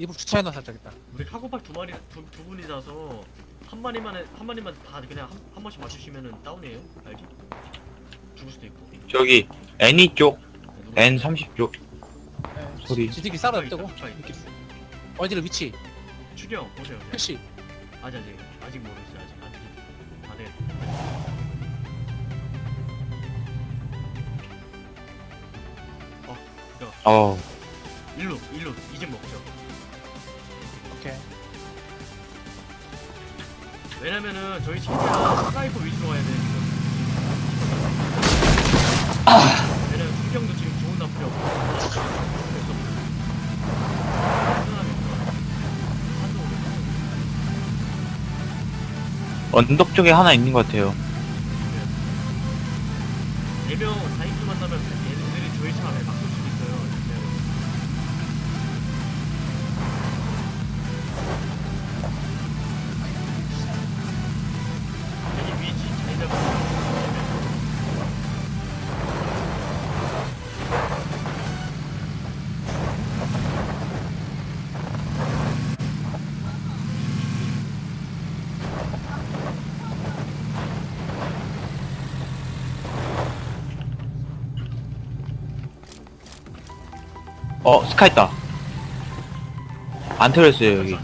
이불 주차해놔 살짝 있다. 우리 카고팔 두 마리 두, 두 분이라서 한 마리만 해- 한 마리만 다 그냥 한, 한 번씩 맞추시면은 다운이에요. 알지? 죽을 수도 있고. 저기 N이 쪽 누구- N30 쪽 네. 소리. GTV 싸러 있다, 뜨고. 있다, 있다. 이렇게. 어디로 위치? 추경 보세요. 그냥. 표시. 아직 아직 아직 모르겠어요. 아직 아직 다들. 어 일로 일로 이제 먹죠. 오케이. 왜냐면은 저희 최대한 sniper 위주로 가야 돼 지금. 왜냐면 수경도 지금 좋은 없고. 산도 오르고. 언덕 쪽에 하나 있는 것 같아요 네명 다인수 만나면 어 SCAR 있다 안 털렸어요 여기.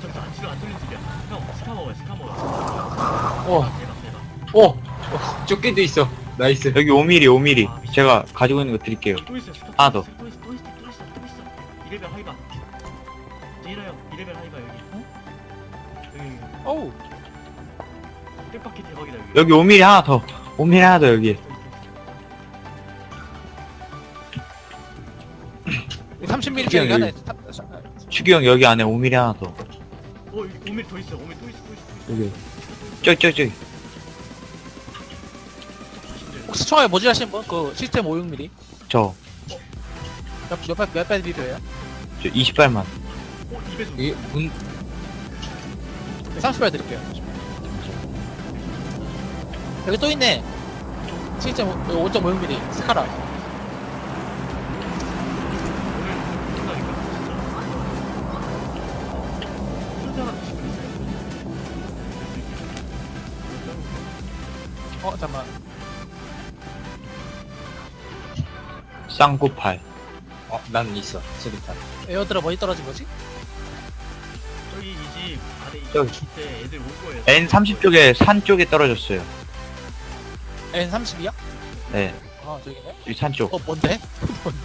어! 어, 조끼도 있어. nice. 여기 5mm 5mm 제가 가지고 있는 거 드릴게요 하나 또 더. 대박이다 여기. 여기 5mm 하나 더 5mm 하나 더 여기 30mm 그냥 짜리 하나. 여기. 타- 추기 형 여기 안에 5mm 하나 더 어, 여기 5mm 더 있어. 5mm 또 있어. 또 있어. 여기 저기 저기 저기 혹시 총알에 모질하신 분? 그 시스템 560mm. 저, 몇, 몇, 발- 몇 발이 필요해요? 저 28만 어, 2배속. 이게 문, 30발 드릴게요. 여기 또 있네. 시스템 5.5mm. 스카라. 쌍구팔 어, 난 있어. 수리탄. 에어드랍 어디 떨어진 거지? 저기 이집 안에 저기. 이때 애들 올 거예요. N30 쪽에 산 쪽에 떨어졌어요 N30이야? 네 아, 저기네. 이 산 쪽 어, 뭔데? 뭔데?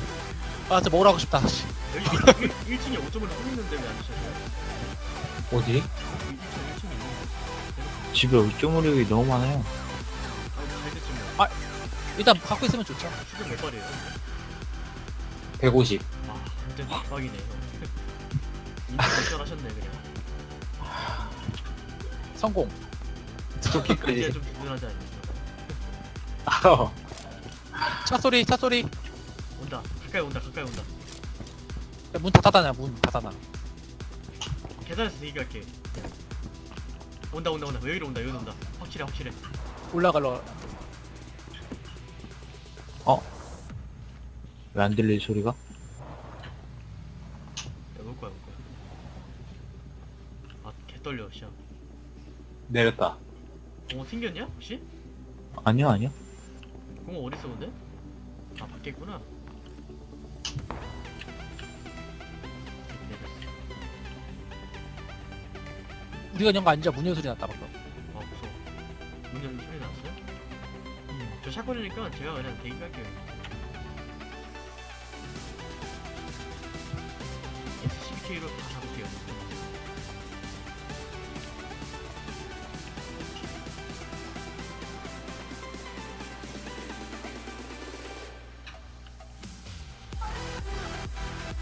아, 저 먹으라고 싶다. 씨. 여기 1층에 5점을 쏘는데 왜안 드셨어요? 어디? 1층 1층에 있는 집에 얼조무력이 너무 많아요 아잘 뭐. 아. 일단 갖고 있으면 좋죠. 수준 몇 발이에요? 150. 와 완전 대박이네. 인터넷 하셨네 그냥. 성공. 이제 쫓기까지. 좀 든든하지 않냐? 어. 차 소리, 차 소리. 온다. 가까이 온다. 가까이 온다. 문 닫아놔, 문 닫아놔. 계단에서 대기할게. 온다 온다 온다. 여기로 온다. 여기로 온다. 확실해 확실해. 올라갈러. 왜 안 들리지 소리가? 야, 올 거야 올 거야. 아 개떨려 시야. 내렸다. 공어 튕겼냐 혹시? 아니요 아니요 공어 어디 있어 근데? 아 밖에 있구나. 우리가 연거 아니죠? 문열 소리 났다, 방금. 아 무서워. 문 열는 소리 났어요? 저 샷건이니까 제가 그냥 대기할게요. SCBK로 다 잡을게요.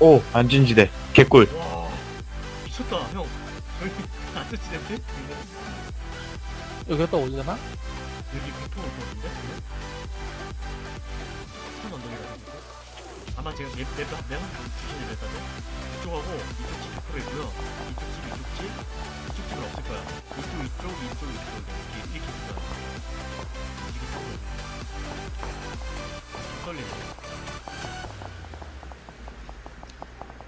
오 안전지대 개꿀 와 미쳤다 형. 저희 안 쓰시는데? 여기가 또 어디잖아? 여기 백퍼 어떤데? 산 언덕이라 아마 제가 맵, 맵, 맵 주시는 맵다죠? 이쪽하고 이쪽 집 백퍼가 있고요 이쪽 집, 이쪽 집 이쪽 집은 없을 거야 이쪽, 이쪽, 이쪽, 이쪽 이렇게 이렇게 있을 거야 이게 떨리네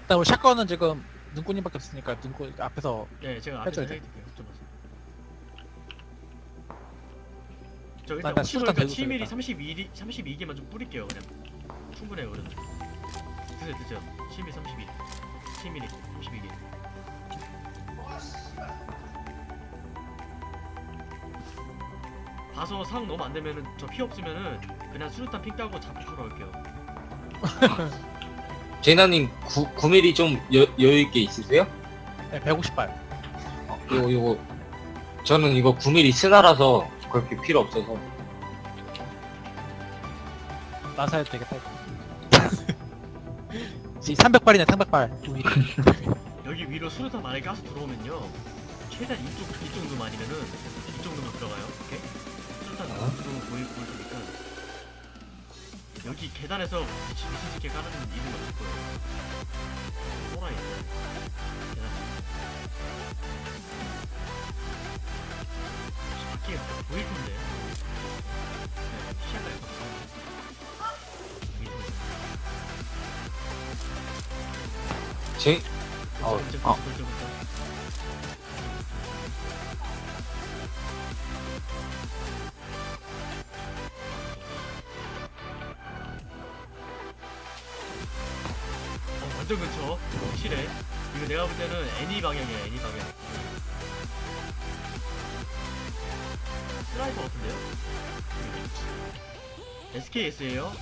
일단 우리 샷건은 지금 눈꽃님밖에 없으니까 눈꽃 앞에서 예, 제가 앞에 해줘야 해드릴게요. 저 나- 일단 나 혹시 모르니까 들고 7mm, 있어야겠다. 32, 32개만 좀 뿌릴게요. 그냥 충분해요, 그래도. 드세요, 드세요. 7mm, 32. 7mm, 32개. 봐서 상황 너무 안 되면은 저 피 없으면은 그냥 수류탄 핑 따고 자폭 쏘러 올게요. 제나님 9, 9mm 좀 여, 여유있게 있으세요? 네, 150발. 어, 이거 이거 저는 이거 9mm 스나라서 그렇게 필요 없어서 나사해도 되겠다. 이제 300발이네 300발. 우리 여기 위로 수류탄 만약에 가스 들어오면요. 최대한 이쪽 이 정도만 아니면은 이 정도만 들어가요. 오케이? 수류탄 어? 들어오면 보일 보일 테니까. 여기 계단에서 미친 미친 새끼 까는 이유가 없을 거예요. 또라이. 계단. 밖에 보일 텐데. 네, 시야가 약간 제 어, 어. 벌써 어, 완전 근처 확실해 이거 내가 볼 때는 NE 방향이야 NE 방향 sniper 같은데요? SKS에요?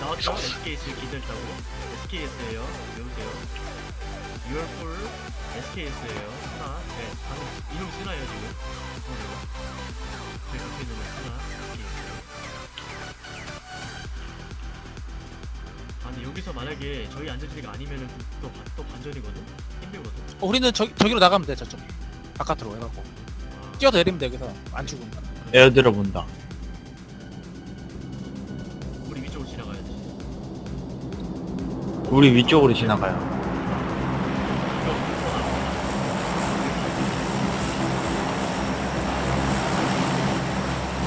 나왔죠? SKS 기다렸다고? SKS에요? 외우세요. 6월 SKS에요. 스나? 네 방금 이놈 스나예요 지금? 보세요. 저희 앞에 있는 건 스나 SKS 아니 여기서 만약에 저희 안전지대가 아니면은 또, 반- 또 반전이거든? 힘들거든? 어, 우리는 저, 저기로 나가면 돼 저쪽. 바깥으로 해갖고. 아, 뛰어서 내리면 돼 여기서. 안 죽으면. 에어드랍 온다. 우리 위쪽으로 지나가요.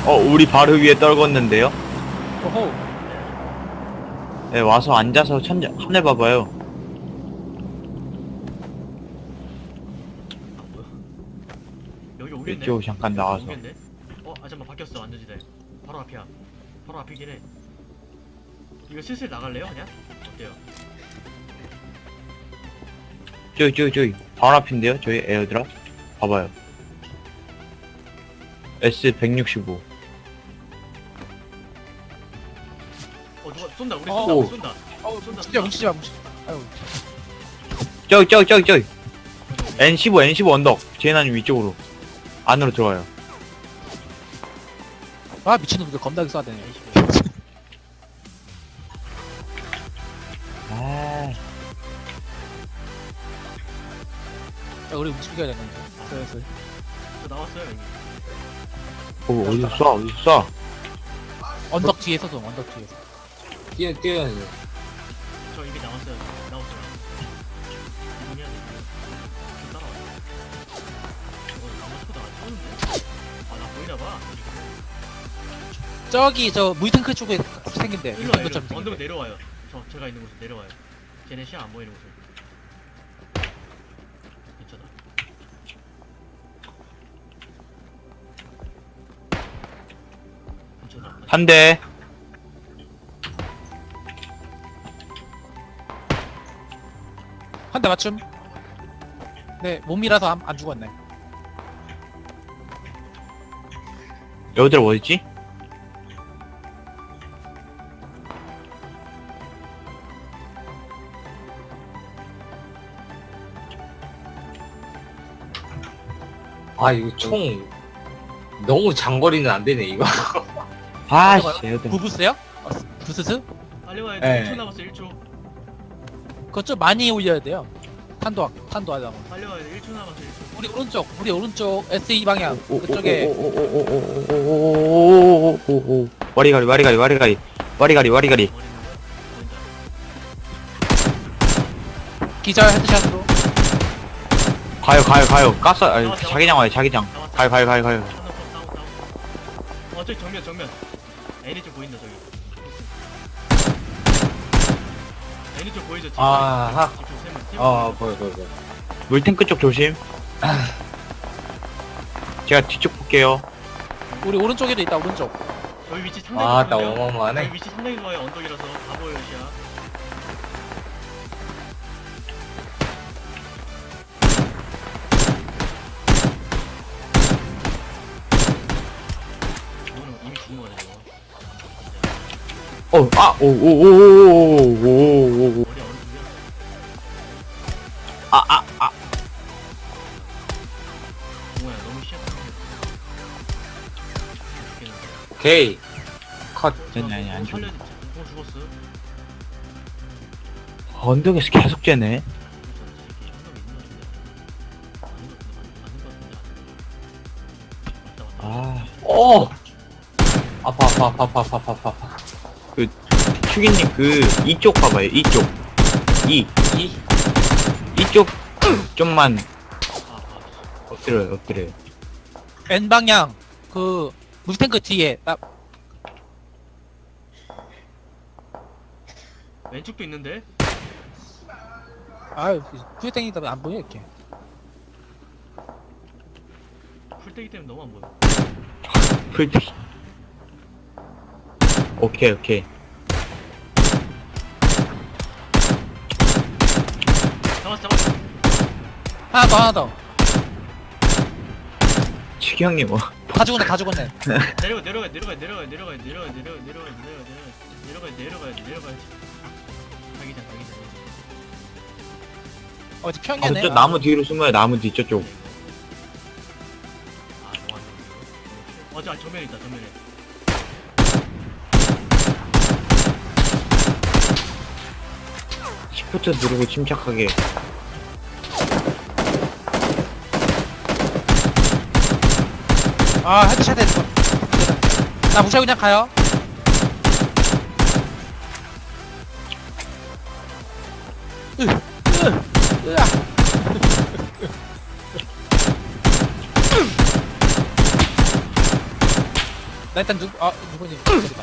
어, 우리 바로 위에 떨궜는데요? 오호. 네, 와서 앉아서 천장, 하늘 봐봐요. 아 뭐야 여기 오겠네 이쪽 잠깐 나와서. 오겠네 어? 아 잠깐만 바뀌었어 안전지대 바로 앞이야 바로 앞이긴 해 이거 슬슬 나갈래요 그냥? 어때요? 저기, 저기, 저기. 바로 앞인데요? 저희 에어드랍? 봐봐요. S165. 어 누가 쏜다 우리 어. 쏜다 오. 우리 쏜다 어우 쏜다, 마 쏜다. 뭉치지 마 뭉치지 마. 아유. 저기, 저기, 저기, 저기. 어디, 어디? N15, N15 언덕. 제나님 위쪽으로. 안으로 들어와요. 아 미친놈들 겁나게 쏴대네. 야, 우리 움직여야 되는데. 슬슬. 저 나왔어요 이미 어, 어디서 쏴, 어디서 쏴. 언덕 뒤에서 도 언덕 뒤에서. 뛰어 뛰어야 돼. 저 이미 나왔어요 나왔어요 이동해야 돼 이동 저 따라와 어 아마 쳐다 안 쏘는데? 아 나 보이나 봐 저기 저 무이탱크 쪽에. 일로 와요 일로 언덕. 내려와요 저 제가 있는 곳에 내려와요 쟤네 시야 안 보이는 곳에 괜 한 대. 한 대 맞춤. 네 몸이라서 안, 안 죽었네. 에어드랍 어딨지? 아 이거 총 너무 장거리는 안 되네 이거. 아, 어디가요? 씨, 에어드랍. 부부스요? 어, 부스스? 빨리 와야 네. 돼 1초 남았어 1초 그거 좀 많이 올려야 돼요. 탄도 탄도 하려고. 빨리 와야 돼 1초 남았어 1초 우리 오른쪽, 우리 오른쪽 SE 방향 오, 오, 그쪽에 오, 오, 오, 오, 오, 오, 오, 오, 오, 오, 오. 와리가리, 와리가리, 와리가리. 와리가리, 기절 헤드샷으로. 가요, 가요, 가요. 가스, 자기장 와요, 자기장. 가요, 가요, 가요, 가요. 어 저기 정면 정면 애니 쪽 보인다 저기 애니 쪽 보이죠? 아, 세 명. 아 보여 보여 보여 물탱크 쪽 조심. 제가 뒤쪽 볼게요. 우리 오른쪽에도 있다 오른쪽 여기 위치 상당히 아 나 좋거든요. 어마어마하네 위치 상당히 좋아요. 언덕이라서 다 보여요, 시야. 어, 아, 오, 오, 오, 오, 오, 오, 오, 아, 아, 아. 오케이. 컷. 아니, 아니, 안 죽어. 언덕에서 계속 째네. 아. 어! 아파, 아파, 아파, 아파, 아파, 아파. 추기님 그, 이쪽 봐봐요, 이쪽. 이, 이? 이쪽 좀만 엎드려요, 엎드려요. N 방향 그 물탱크 뒤에 나 왼쪽도 있는데? 아유 때문에 안 보여 이렇게 풀떼기 때문에 너무 안 보여. 풀트. 오케이, 오케이. 하나 더 하나 더다 형님, 어. 죽었네 다 죽었네 내려가, 내려가, 내려가, 내려가, 내려가, 내려가, 내려가, 내려가, 내려가, 내려가, 내려가, 내려가. 자기장, 자기장. 어디 아, 평야네 저 나무 뒤로 숨어요, 나무 뒤, 저쪽. 아, 너무 안 좋은데. 어, 저 정면에 있다, 정면에. shift 누르고 침착하게. 아 headshot 했어 나 무시하고 그냥 가요 으, 으, 으아. 나 일단 누구 아 누구니 안 죽었지.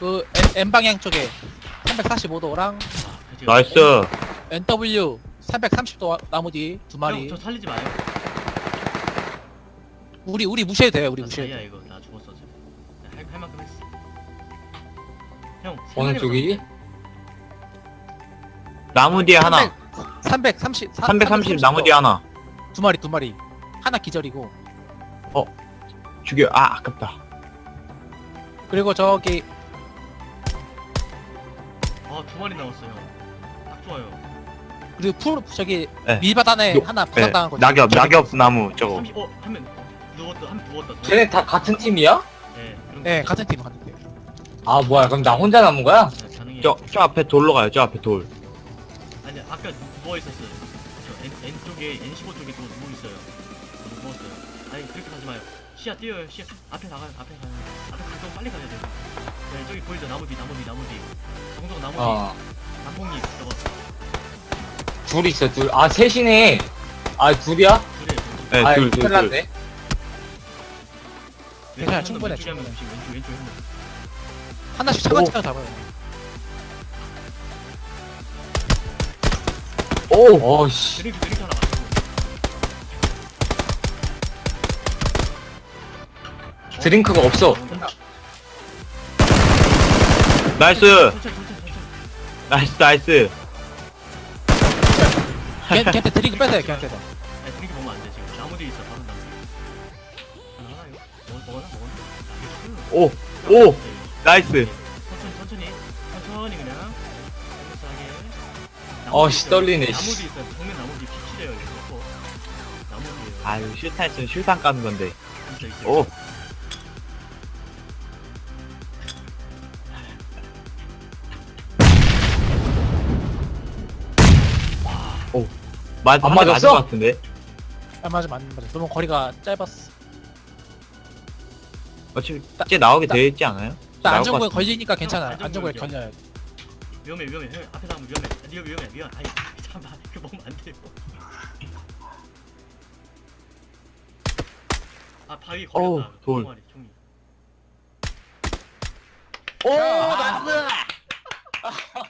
그 N, N 방향 쪽에 345도랑 아, 그치. 나이스. NW 330도 나무 뒤두 마리 형, 저 살리지 마요. 우리 우리 무시해도 돼요 우리 나 무시해도 자이야, 돼 이거. 나 죽었어, 지금. 할, 할 만큼 했어. 형, 세 어느 쪽이지? 나무 뒤에 하나. 330 330 나무 뒤에 하나. 두 마리 두 마리 하나 기절이고 죽여. 아, 아깝다. 그리고 저기 아, 두 마리 남았어요. 딱 좋아요. 그리고 풀 저기 네. 밀바닥에 요- 하나 네, 부상당한 거 낙엽, 낙엽 나무, 저거. 30, 어, 한 명 누웠다, 한명 누웠다. 쟤네 다 같은 팀이야? 네, 네거 같은 팀 같은 팀 아 뭐야 그럼 나 혼자 남은 거야? 네, 가능해요. 저, 저 앞에 돌로 가요, 저 앞에 돌. 아니 아까 누워 있었어요. 저 N, N 쪽에 N15 쪽에 또 누워 있어요. 저 누웠어요. 아니 그렇게 가지 마요. 시야 뛰어요. 시야 앞에 나가요. 앞에 가요. 앞에 가서 빨리 가야 돼요. 네 저기 보이죠? 나무 뒤 나무 뒤 나무 뒤. 정정 나무 뒤. 어 단풍잎 저거 둘 있어 둘아 셋이네 아 둘이야? 네, 아 둘, 큰일 둘, 둘. 났네 괜찮아, 충분해, 한명 충분해. 왼쪽 왼쪽 왼쪽 한 하나씩 차근차근 잡아요 오! 어씨 드링크 드링크 하나. 드링크가 없어 nice! 천천히 천천히 천천히. 나이스, 나이스. 걔, 걔한테 드링크 뺏어요 걔한테 아니 드링크 먹으면 안 돼 지금. 뒤에 있어. 바로 나 먹 먹었나 먹었나? 오! 오! 나이스. 천천히 천천히 천천히 그냥 싸게 어씨, 떨리네, 나무 씨. 뒤 있어요 정면 나무 뒤 피치래요 이거 나무 뒤에요 아유, 슈타 했으면 슈탄 까는 건데. 있어 있어 오! 오. 맞, 안 맞았어? 것 같은데? 아 맞아 맞아 맞아 너무 거리가 짧았어 어차피 이제 나오게 나- 되어 있지 않아요? 나 나올 안전구에 걸리니까 괜찮아. 안전구에 걸려요. 위험해 위험해. 형, 앞에 사람 위험해. 니가 위험해. 위험 아니 잠깐만. 그 먹으면 안 돼요. 아 바위 걸렸다. 돌. 총이 오 나스!